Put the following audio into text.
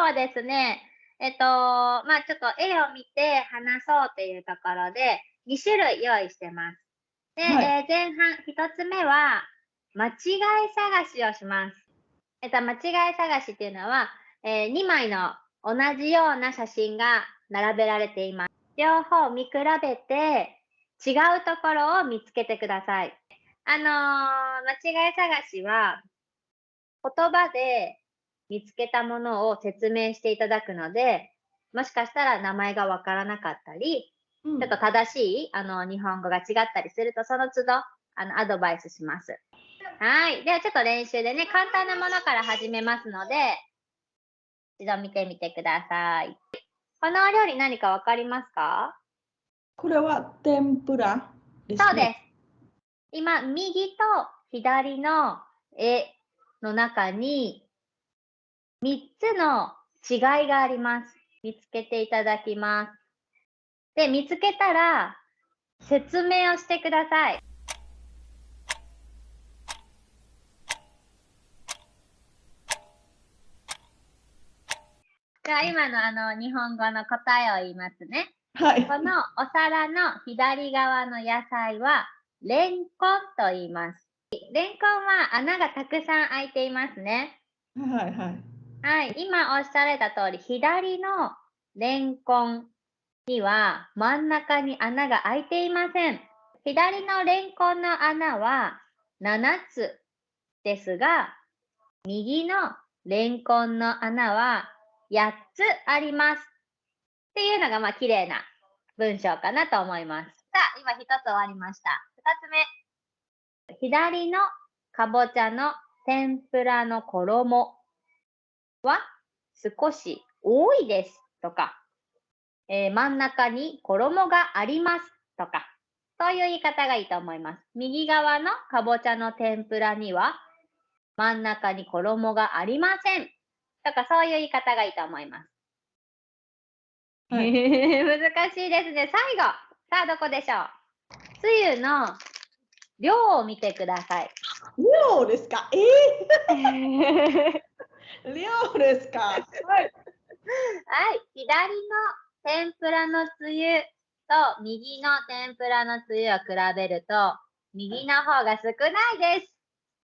はですね、えっと、まあちょっと絵を見て話そうっていうところで、2種類用意してます。で、はいえー前半、1つ目は、間違い探しをします。えっと、間違い探しっていうのは、え2枚の同じような写真が並べられています。両方見比べて、違うところを見つけてください。あのー間違い探しは、言葉で見つけたものを説明していただくので、もしかしたら名前がわからなかったり、うんちょっと正しいあの日本語が違ったりすると、その都度あのアドバイスします。はい。ではちょっと練習でね、簡単なものから始めますので、一度見てみてください。このお料理何かわかりますか？これは天ぷらです、ね。そうです。今、右と左の絵の中に3つの違いがあります。見つけていただきます。で、見つけたら説明をしてください。じゃあ今のあの日本語の答えを言いますね。はい。このお皿の左側の野菜は、レンコンと言います。レンコンは穴がたくさん開いていますね。はいはい。はい、今おっしゃられた通り、左のレンコンには真ん中に穴が開いていません。左のレンコンの穴は7つですが、右のレンコンの穴は8つあります。っていうのがまあ綺麗な文章かなと思います。さあ、今一つ終わりました。二つ目。左のかぼちゃの天ぷらの衣は少し多いですとか、えー真ん中に衣がありますとか、そういう言い方がいいと思います。右側のかぼちゃの天ぷらには真ん中に衣がありませんとか、そういう言い方がいいと思います。はい 難しいですね。最後。さあ、どこでしょう？つゆの量を見てください。量ですか？えー、量ですか？はい。はい、左の天ぷらのつゆと右の天ぷらのつゆを比べると、右の方が少ないです。